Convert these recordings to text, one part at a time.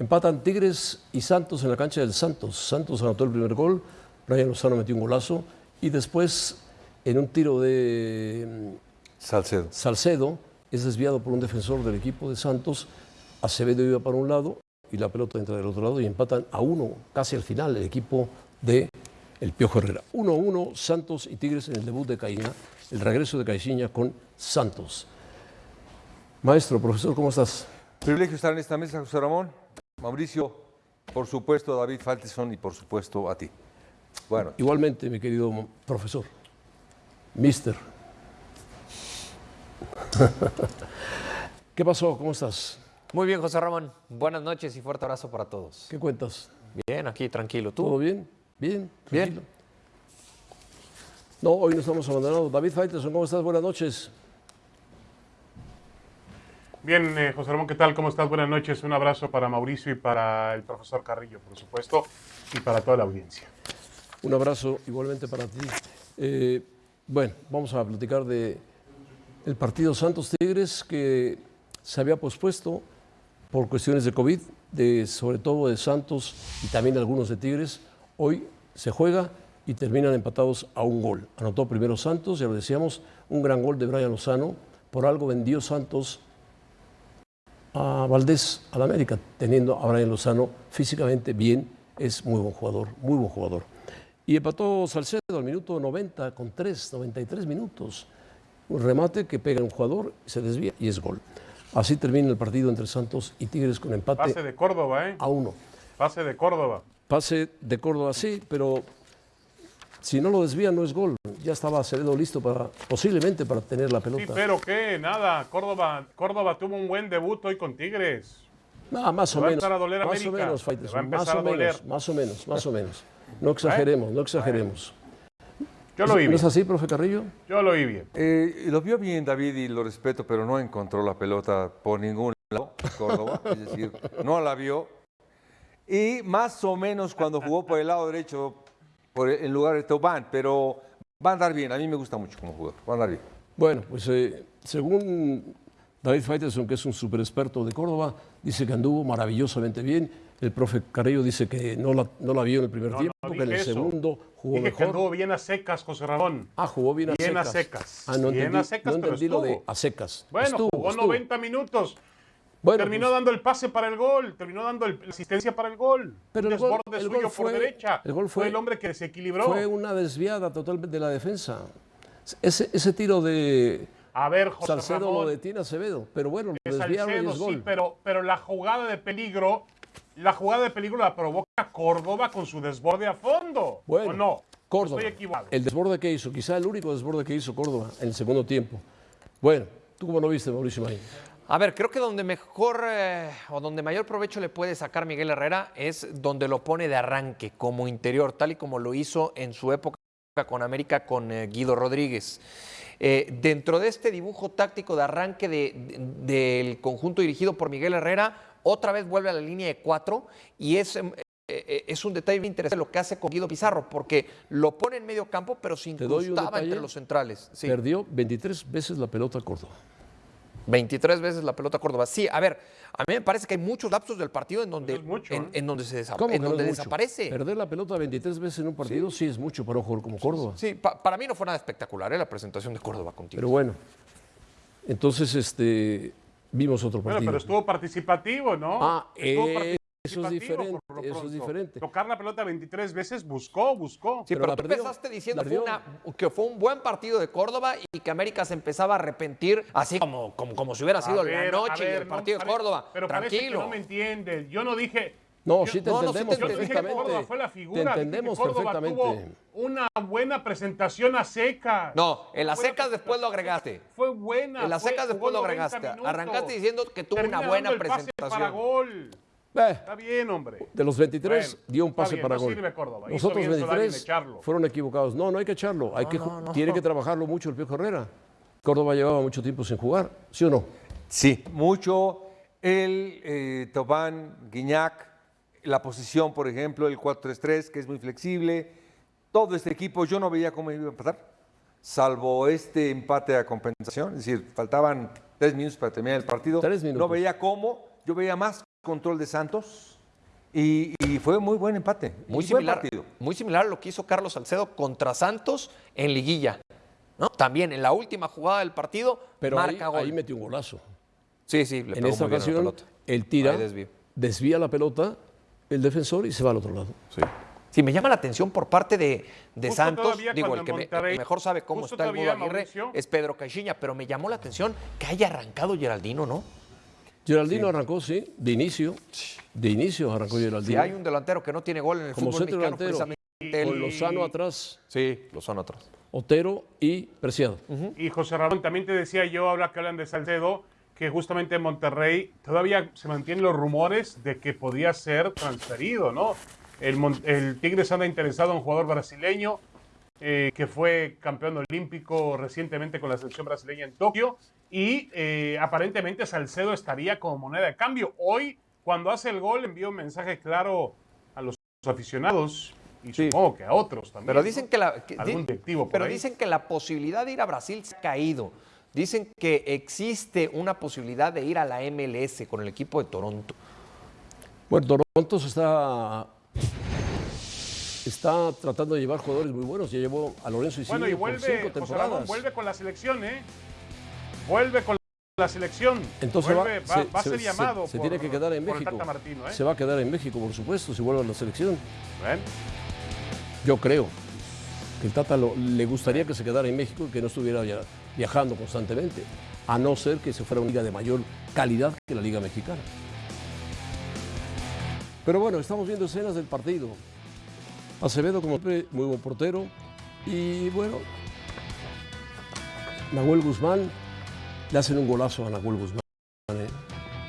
Empatan Tigres y Santos en la cancha del Santos. Santos anotó el primer gol, Brian Lozano metió un golazo y después en un tiro de mm, Salcedo. Salcedo es desviado por un defensor del equipo de Santos. Acevedo iba para un lado y la pelota entra del otro lado y empatan a uno casi al final el equipo de el Piojo Herrera. 1-1 Santos y Tigres en el debut de Caína, el regreso de Caixinha con Santos. Maestro, profesor, ¿cómo estás? Privilegio estar en esta mesa, José Ramón. Mauricio, por supuesto, David Falteson y por supuesto a ti. Bueno, Igualmente, mi querido profesor, mister. ¿Qué pasó? ¿Cómo estás? Muy bien, José Ramón. Buenas noches y fuerte abrazo para todos. ¿Qué cuentas? Bien, aquí tranquilo. ¿Tú? ¿Todo bien? Bien, Bien. tranquilo. No, hoy no estamos abandonados. David Faitelson, ¿cómo estás? Buenas noches. Bien, eh, José Ramón, ¿qué tal? ¿Cómo estás? Buenas noches. Un abrazo para Mauricio y para el profesor Carrillo, por supuesto, y para toda la audiencia. Un abrazo igualmente para ti. Eh, bueno, vamos a platicar de el partido Santos Tigres que se había pospuesto por cuestiones de COVID, de, sobre todo de Santos y también algunos de Tigres. Hoy se juega y terminan empatados a un gol. Anotó primero Santos, ya lo decíamos, un gran gol de Brian Lozano. Por algo vendió Santos a Valdés, al América, teniendo a Brian Lozano físicamente bien, es muy buen jugador, muy buen jugador. Y empató Salcedo al minuto 90 con 3, 93 minutos. Un remate que pega un jugador, se desvía y es gol. Así termina el partido entre Santos y Tigres con empate Pase de Córdoba, ¿eh? a uno. Pase de Córdoba. Pase de Córdoba sí, pero si no lo desvía no es gol. Ya estaba Acevedo listo para, posiblemente para tener la Sí, pelota. pero qué, nada. Córdoba, Córdoba tuvo un buen debut hoy con Tigres. No, más o Le va a menos. empezar a doler más o América. menos, a más empezar o a menos, doler. más o menos, más o menos. No exageremos, no exageremos. Yo lo vi ¿No es bien. así, profe Carrillo? Yo lo vi bien. eh, lo vio bien David y lo respeto, pero no encontró la pelota por ningún lado, Córdoba, es decir, no la vio. Y más o menos cuando jugó por el lado derecho, por el- en lugar de Tobán, pero va a andar bien, a mí me gusta mucho como jugador, va a andar bien. Bueno, pues eh, según David Faitelson, que es un super experto de Córdoba, dice que anduvo maravillosamente bien. El profe Carrillo dice que no la, no la vio en el primer No, tiempo, no que en el eso. segundo jugó Dije que mejor. anduvo bien a secas, José Ramón. Ah, jugó bien a Bien a secas. secas. Ah, no Bien entendí, a secas, no pero entendí lo de a secas. Bueno, Estuvo, jugó estuvo. 90 minutos. Bueno, terminó pues, dando el pase para el gol. Terminó dando el- la asistencia para el gol. Pero el gol- desborde el suyo gol por derecha. el gol fue- el hombre que desequilibró. fue una desviada totalmente de la defensa. Ese, ese tiro de A ver, José Salcedo Ramón. lo detiene Acevedo, pero bueno, lo desviaron y Salcedo, es gol. sí, pero, pero la jugada de peligro, la jugada de peligro la provoca Córdoba con su desborde a fondo. Bueno, ¿O no? Córdoba. Estoy equivocado. El desborde que hizo, quizá el único desborde que hizo Córdoba en el segundo tiempo. Bueno, ¿tú cómo lo viste, Mauricio Marín? A ver, creo que donde mejor eh, o donde mayor provecho le puede sacar Miguel Herrera es donde lo pone de arranque como interior, tal y como lo hizo en su época con América con eh, Guido Rodríguez. Eh, dentro de este dibujo táctico de arranque de- de- del conjunto dirigido por Miguel Herrera, otra vez vuelve a la línea de cuatro y es, es un detalle interesante lo que hace con Guido Pizarro, porque lo pone en medio campo, pero se incrustaba entre los centrales. Sí. Perdió 23 veces la pelota Córdoba. 23 veces la pelota Córdoba. Sí, a ver, a mí me parece que hay muchos lapsos del partido en donde, mucho, en, ¿eh? en donde, se, desaparece. Perder la pelota 23 veces en un partido sí, es mucho para un jugador como Córdoba. Sí, pa- para mí no fue nada espectacular ¿eh? la presentación de Córdoba contigo. Pero bueno, entonces este, vimos otro Bueno, partido. pero estuvo participativo, ¿no? Ah, Estuvo eh, eso es diferente, por lo eso es diferente. Tocar la pelota 23 veces, buscó, buscó. Sí, pero tú perdió, empezaste diciendo fue una- que fue un buen partido de Córdoba y que América se empezaba a arrepentir, así como, como, como si hubiera sido ver, la noche y ver, el no, partido de Córdoba. Pero parece que Tranquilo. no me entiendes. Yo no dije... No, yo- sí te no, no, sí entendemos te Yo dije que perfectamente. Córdoba fue la te figura. que entendemos Córdoba perfectamente. tuvo una buena presentación a secas. No, en las secas después lo agregaste. Fue buena. En las secas después lo 90 agregaste. minutos. Arrancaste diciendo que tuvo Termina una buena el pase para presentación. gol. Eh, Está bien, hombre. de los 23 Bueno, dio un pase bien, para no gol. sirve Córdoba. Los Hizo otros bien Solari en 23 echarlo. fueron equivocados. No, no hay que echarlo. Hay que, Tiene que trabajarlo mucho el Piojo Herrera. Córdoba llevaba mucho tiempo sin jugar, ¿sí o no? Sí, mucho. El eh, Tobán, Guiñac, la posición, por ejemplo, el 4-3-3, que es muy flexible. Todo este equipo, yo no veía cómo iba a empatar, salvo este empate a compensación. Es decir, faltaban tres minutos para terminar el partido. Tres minutos. No veía cómo, yo veía más control de Santos y, y fue muy buen empate. Muy buen similar, partido. muy similar a lo que hizo Carlos Salcedo contra Santos en liguilla. ¿no? También en la última jugada del partido Pero ahí, marca gol. ahí metió un golazo. sí, sí, le en pegó esta muy bien a la ocasión, pelota. él tira, Ahí desvío. desvía la pelota, el defensor y se va al otro lado. Sí. Sí, me llama la atención por parte de, de Santos. Digo, el que, me- Monterrey- el que mejor sabe cómo está el Mudo Aguirre Mauricio. es Pedro Caixinha, pero me llamó la atención que haya arrancado Geraldino, ¿no? Geraldino arrancó, sí, de inicio. De inicio arrancó Si Geraldino. hay un delantero que no tiene gol en el Como fútbol centro mexicano, delantero. precisamente él. Con Lozano atrás, Sí, Lozano atrás. Otero y Preciado. Y José Ramón, también te decía yo, habla que hablan de Salcedo, que justamente en Monterrey todavía se mantienen los rumores de que podía ser transferido, ¿no? El Tigres anda interesado en un jugador brasileño eh, que fue campeón olímpico recientemente con la selección brasileña en Tokio y eh, aparentemente Salcedo estaría como moneda de cambio. Hoy, cuando hace el gol, envió un mensaje claro a los aficionados y Sí. supongo que a otros también. Pero ¿no? dicen que la, que- Algún directivo pero ahí. dicen que la posibilidad de ir a Brasil se ha caído. Dicen que existe una posibilidad de ir a la MLS con el equipo de Toronto. Bueno, Toronto se está, está tratando de llevar jugadores muy buenos. Ya llevó a Lorenzo Bueno, y por vuelve, cinco José temporadas. Ramón, vuelve con la selección, ¿eh? Vuelve con la selección. Entonces Vuelve, va, va, se, va a se- ser se- llamado se por- tiene que quedar en México. Martino, ¿eh? Se va a quedar en México, por supuesto, si vuelve a la selección. ¿Ven? Yo creo que el Tata lo- le gustaría que se quedara en México y que no estuviera via- viajando constantemente, a no ser que se fuera una liga de mayor calidad que la liga mexicana. Pero bueno, estamos viendo escenas del partido. Acevedo, como siempre, muy buen portero. Y bueno, Nahuel Guzmán, le hacen un golazo a Nahuel Guzmán. ¿eh?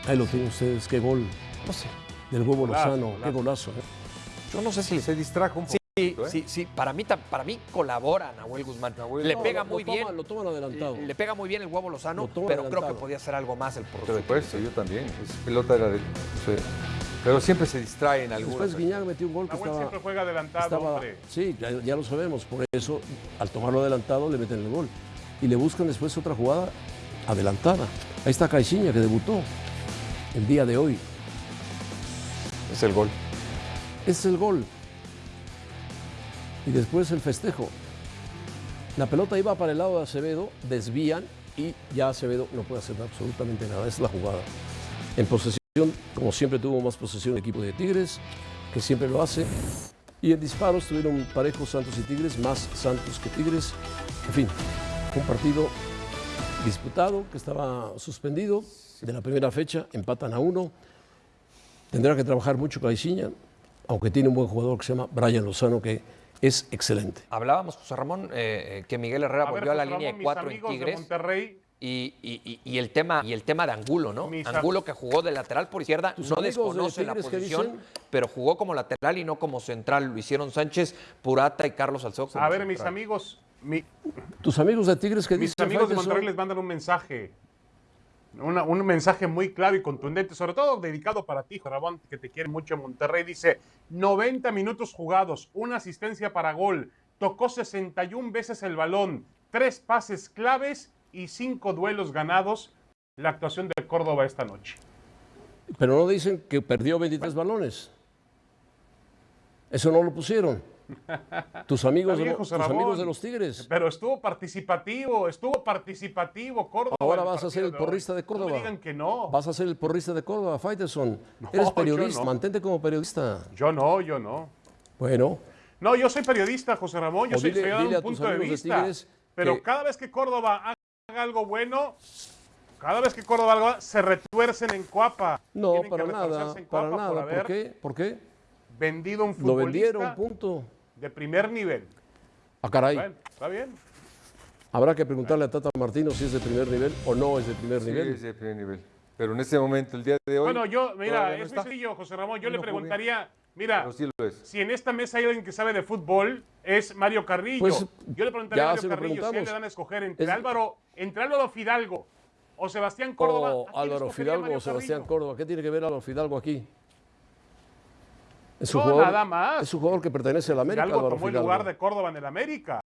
Ahí lo tienen ustedes, qué gol No sé. del huevo Golazo, Lozano, qué golazo. ¿eh? Yo no sé si Se distrajo un Sí, poco. ¿eh? sí, sí. Para mí, para mí colabora Nahuel Guzmán. Nahuel- le No, pega lo- muy lo bien. toman- lo toman adelantado. Le pega muy bien el huevo Lozano, Lo toma pero creo que podía hacer algo más el portero. acuerdo, yo también. Pelota era de. sí. Pero siempre se distrae en alguna. Después Guiñac metió un gol que Nahuel estaba, siempre juega adelantado, estaba- hombre. sí, ya, ya lo sabemos, por eso al tomarlo adelantado le meten el gol y le buscan después otra jugada adelantada. Ahí está Caixinha que debutó el día de hoy. Es el gol. Es el gol. Y después el festejo. La pelota iba para el lado de Acevedo, desvían y ya Acevedo no puede hacer absolutamente nada. Es la jugada. En posesión, como siempre tuvo más posesión el equipo de Tigres, que siempre lo hace. Y en disparos tuvieron parejos Santos y Tigres, más Santos que Tigres. En fin, un partido disputado que estaba suspendido de la primera fecha, empatan a uno. Tendrá que trabajar mucho Caixinha, aunque tiene un buen jugador que se llama Brian Lozano, que es excelente. Hablábamos, José Ramón, eh, eh, que Miguel Herrera A ver, volvió a la línea Ramón, de cuatro en Tigres. Monterrey, Y, y- y- el tema, y el tema de Angulo, ¿no? Mis Angulo que jugó de lateral por izquierda, ¿Tus no de desconoce la posición, pero jugó como lateral y no como central. Lo hicieron Sánchez, Purata y Carlos como a ver, mis amigos, mi- Tus amigos de Tigres que mis amigos de? Monterrey les mandan un mensaje. Una- un mensaje muy claro y contundente, sobre todo dedicado para ti, Ramón, que te quiere mucho en Monterrey. Dice, 90 minutos jugados, una asistencia para gol, tocó 61 veces el balón, tres pases claves y cinco duelos ganados. La actuación de Córdoba esta noche. Pero no dicen que perdió 23 balones. Eso no lo pusieron. Tus amigos, de, lo- tus amigos los Tigres. Pero estuvo participativo, estuvo participativo Córdoba. Ahora vas a ser el porrista de Córdoba. No me digan que no. Vas a ser el porrista de Córdoba, Faitelson. No, Eres periodista, no. mantente como periodista. Yo no, yo no. Bueno, No, yo soy periodista, José Ramón. Yo O soy, dile- dile un punto de vista. Tigres pero que- cada vez que Córdoba haga algo bueno, cada vez que Córdoba haga algo, se retuercen en Cuapa. no, Tienen para nada, para nada. Por ¿Por haber qué? ¿Por qué? vendido un Lo futbolista vendieron, punto. De primer nivel. Ah, caray. Bueno, está bien. Habrá que preguntarle a Tata Martino si es de primer nivel o no es de primer Sí, nivel. es de primer nivel. Pero en este momento, el día de hoy. Bueno, yo, mira, no es muy sencillo, José Ramón. Yo le preguntaría, mira, Pero sí lo es. si en esta mesa hay alguien que sabe de fútbol, es Mario Carrillo. Pues, yo le preguntaría a Mario lo Carrillo si a él le dan a escoger entre Es- Álvaro, entre Álvaro Fidalgo o Sebastián Córdoba. O ¿a quién Álvaro Fidalgo o Sebastián Carrillo? Córdoba. ¿Qué tiene que ver Álvaro Fidalgo aquí? Es un No, jugador, nada más. Es un jugador que pertenece a la América, Álvaro tomó el lugar de Córdoba en el América.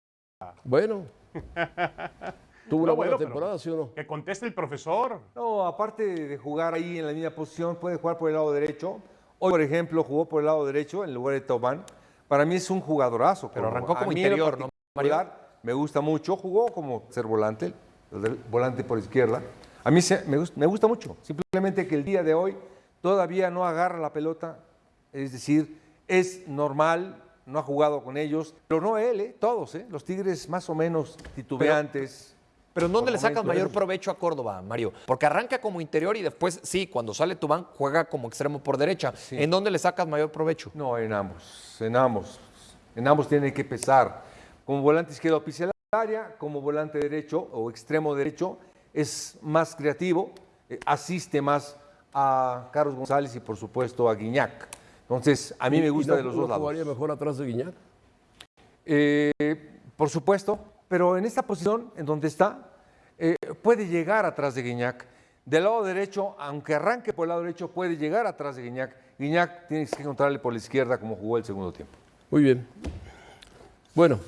Bueno, ¿Tuvo una No, buena bueno, temporada, sí o no? Que conteste el profesor. No, aparte de jugar ahí en la misma posición, puede jugar por el lado derecho. Hoy, por ejemplo, jugó por el lado derecho en lugar de Tobán. Para mí es un jugadorazo. Pero arrancó como interior, ¿no, Me gusta mucho. Jugó como ser volante, el del- volante por izquierda. A mí se- me, gus- me gusta mucho. Simplemente que el día de hoy todavía no agarra la pelota. Es decir, es normal, no ha jugado con ellos. Pero no él, ¿eh? todos. ¿eh? Los Tigres más o menos titubeantes. Pero ¿en dónde le sacas mayor provecho a Córdoba, Mario? Porque arranca como interior y después, sí, cuando sale Tubán, juega como extremo por derecha. ¿En dónde le sacas mayor provecho? No, en ambos, en ambos. En ambos tiene que pesar. Como volante izquierdo pisa el área, como volante derecho o extremo derecho es más creativo, eh, asiste más a Carlos González y por supuesto a Guiñac. Entonces, a mí ¿Y- me gusta no- de los no dos lados. jugaría mejor atrás de Guiñac? Eh, por supuesto, pero en esta posición, en donde está, eh, puede llegar atrás de Guiñac. Del lado derecho, aunque arranque por el lado derecho, puede llegar atrás de Guiñac. Guiñac tienes que encontrarle por la izquierda como jugó el segundo tiempo. Muy bien. Bueno.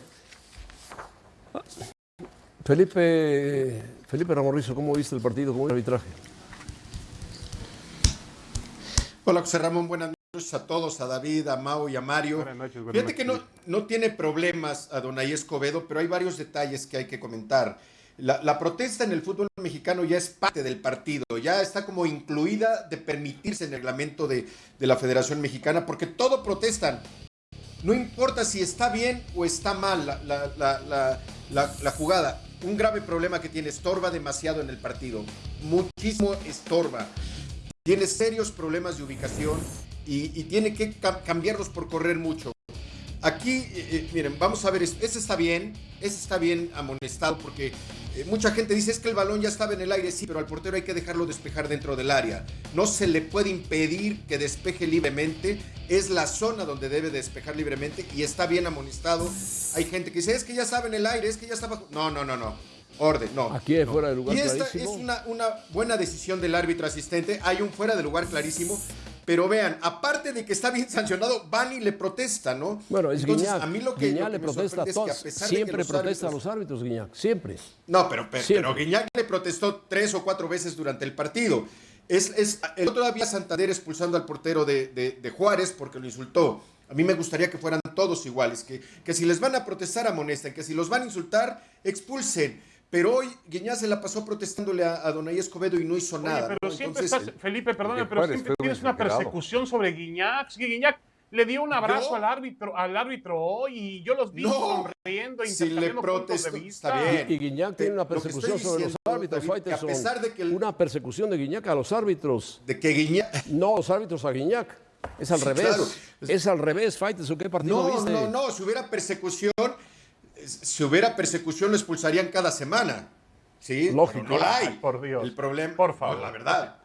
Felipe, Felipe Ramorrizo, ¿cómo viste el partido? ¿Cómo el arbitraje? Hola José Ramón, buenas noches a todos, a David, a Mau y a Mario. Buenas noches, buenas Fíjate que no, noches. no tiene problemas a Donay Escobedo, pero hay varios detalles que hay que comentar. La, la protesta en el fútbol mexicano ya es parte del partido, ya está como incluida de permitirse en el reglamento de, de la Federación Mexicana, porque todo protestan. No importa si está bien o está mal la- la- la jugada. Un grave problema que tiene, estorba demasiado en el partido. Muchísimo estorba tiene serios problemas de ubicación y, y tiene que cam- cambiarlos por correr mucho. Aquí, eh, eh, miren, vamos a ver, es- ese está bien, ese está bien amonestado porque eh, mucha gente dice es que el balón ya estaba en el aire, sí, pero al portero hay que dejarlo despejar dentro del área. No se le puede impedir que despeje libremente, es la zona donde debe despejar libremente y está bien amonestado. Hay gente que dice es que ya estaba en el aire, es que ya estaba... No, no, no, no. Orden, no. Aquí hay fuera de lugar Y esta clarísimo. es una, una buena decisión del árbitro asistente. Hay un fuera de lugar clarísimo. Pero vean, aparte de que está bien sancionado, van y le protesta, ¿no? Bueno, es Entonces, Guiñac. A mí lo que, Guiñac lo que le me protesta a sorprende es que todos. a pesar de que Siempre los protesta a árbitros- los árbitros, Guiñac. Siempre. No, pero, pero, Siempre. pero Guiñac le protestó tres o cuatro veces durante el partido. Es, es, el otro día Santander expulsando al portero de, de- de Juárez porque lo insultó. A mí me gustaría que fueran todos iguales, que, que si les van a protestar, amonesten, que si los van a insultar, expulsen. Pero hoy Guiñac se la pasó protestándole a, a Donay Escobedo y no hizo Oye, nada. pero ¿no? siempre Entonces, estás, Felipe, perdóname, pero Juárez siempre tienes una persecución sobre Guiñac. Sí, Guiñac le dio un abrazo ¿Yo? al árbitro, al árbitro hoy y yo los vi No. sonriendo, Si le de vista. está bien. Y Guiñac Te- tiene una lo persecución sobre los árbitros, David, que a pesar de que el- Una persecución de Guiñac a los árbitros. de que Guiñac... No, los árbitros a Guiñac. Es al Sí, revés. claro. Es al revés, Faitelson. ¿Qué partido No, viste? no, no, si hubiera persecución, si hubiera persecución lo expulsarían cada semana. ¿Sí? Lógico. Pero No la hay. Ay, por Dios. El problema. Por favor. no, la verdad.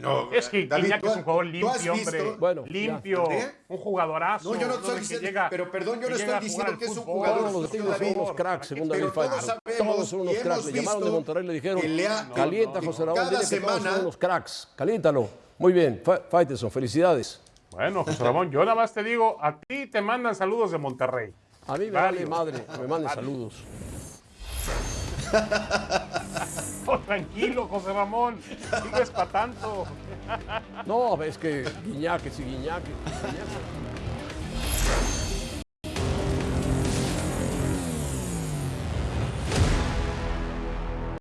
No, Es que David, es un jugador limpio, visto- hombre. Bueno, limpio, ¿Eh? un jugadorazo. No, yo no estoy diciendo, llega- pero perdón, yo no estoy diciendo que es un jugador Todos los son unos cracks, según David Pero todos son unos cracks. Le llamaron de Monterrey y le dijeron, ha- calienta, no, José no, Ramón, cada dile que todos semana- son unos cracks. Caliéntalo. Muy bien, Fa- Faitelson, felicidades. Bueno, José Ramón, yo nada más te digo, a ti te mandan saludos de Monterrey. A mí me Varios. vale madre me manden saludos. Oh, tranquilo, José Ramón, no es para tanto. No, es que Guiñac, que si Guiñac. Guiñac